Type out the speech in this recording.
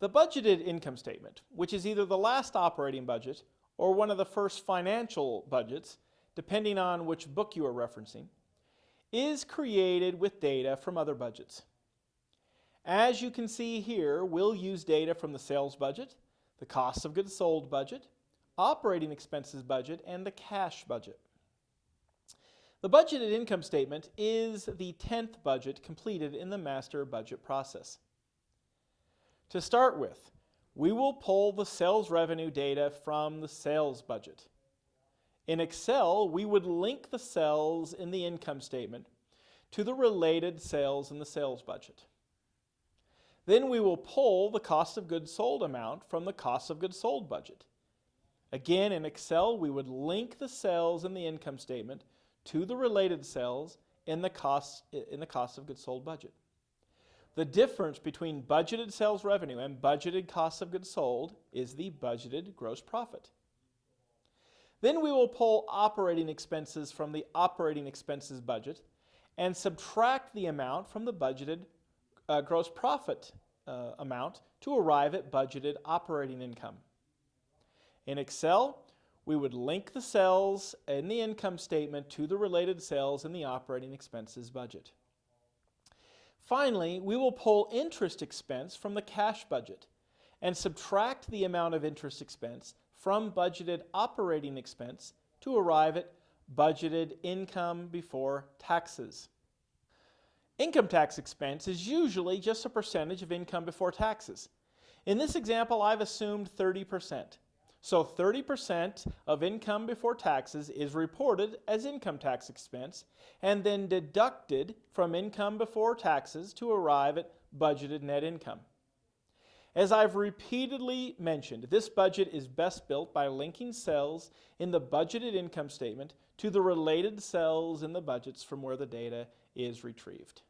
The budgeted income statement, which is either the last operating budget or one of the first financial budgets, depending on which book you are referencing, is created with data from other budgets. As you can see here, we'll use data from the sales budget, the cost of goods sold budget, operating expenses budget, and the cash budget. The budgeted income statement is the 10th budget completed in the master budget process. To start with, we will pull the sales revenue data from the sales budget. In Excel, we would link the cells in the income statement to the related sales in the sales budget. Then we will pull the cost of goods sold amount from the cost of goods sold budget. Again, in Excel, we would link the cells in the income statement to the related cells in the cost, in the cost of goods sold budget. The difference between budgeted sales revenue and budgeted cost of goods sold is the budgeted gross profit. Then we will pull operating expenses from the operating expenses budget and subtract the amount from the budgeted uh, gross profit uh, amount to arrive at budgeted operating income. In Excel, we would link the cells in the income statement to the related cells in the operating expenses budget. Finally, we will pull interest expense from the cash budget and subtract the amount of interest expense from budgeted operating expense to arrive at budgeted income before taxes. Income tax expense is usually just a percentage of income before taxes. In this example, I've assumed 30%. So 30% of income before taxes is reported as income tax expense and then deducted from income before taxes to arrive at budgeted net income. As I've repeatedly mentioned, this budget is best built by linking cells in the budgeted income statement to the related cells in the budgets from where the data is retrieved.